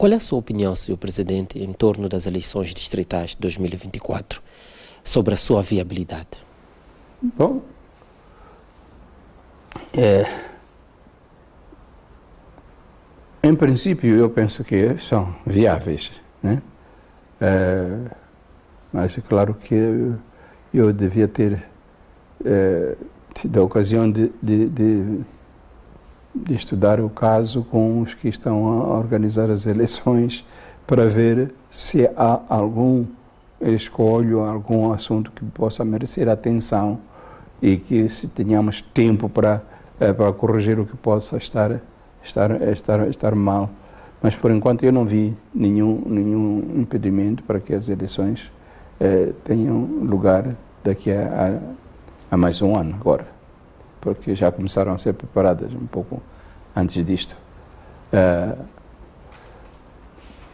Qual é a sua opinião, Sr. Presidente, em torno das eleições distritais de 2024, sobre a sua viabilidade? Bom, é, em princípio eu penso que são viáveis, né? É, mas é claro que eu, eu devia ter é, tido a ocasião de, de, de de estudar o caso com os que estão a organizar as eleições para ver se há algum escolho, algum assunto que possa merecer atenção e que se tenhamos tempo para eh, para corrigir o que possa estar estar estar estar mal. Mas por enquanto eu não vi nenhum nenhum impedimento para que as eleições eh, tenham lugar daqui a, a, a mais um ano agora porque já começaram a ser preparadas um pouco antes disto. Uh,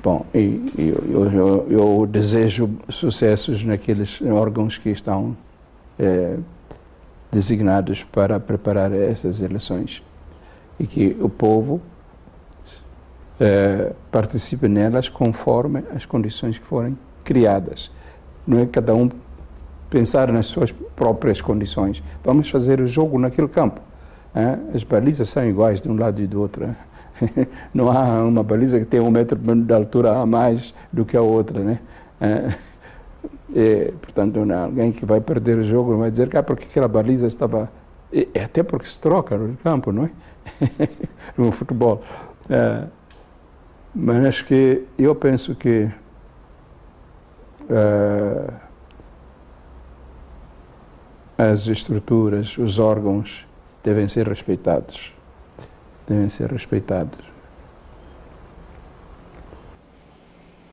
bom, e, eu, eu, eu, desejo sucessos naqueles órgãos que estão eh, designados para preparar essas eleições e que o povo eh, participe nelas conforme as condições que forem criadas. Não é cada um pensar nas suas próprias condições. Vamos fazer o jogo naquele campo. As balizas são iguais de um lado e do outro. Não há uma baliza que tenha um metro de altura a mais do que a outra. Né? E, portanto, alguém que vai perder o jogo não vai dizer que ah, porque aquela baliza estava... E, até porque se troca no campo, não é? no futebol. É, mas acho que eu penso que... É, as estruturas, os órgãos devem ser respeitados. Devem ser respeitados.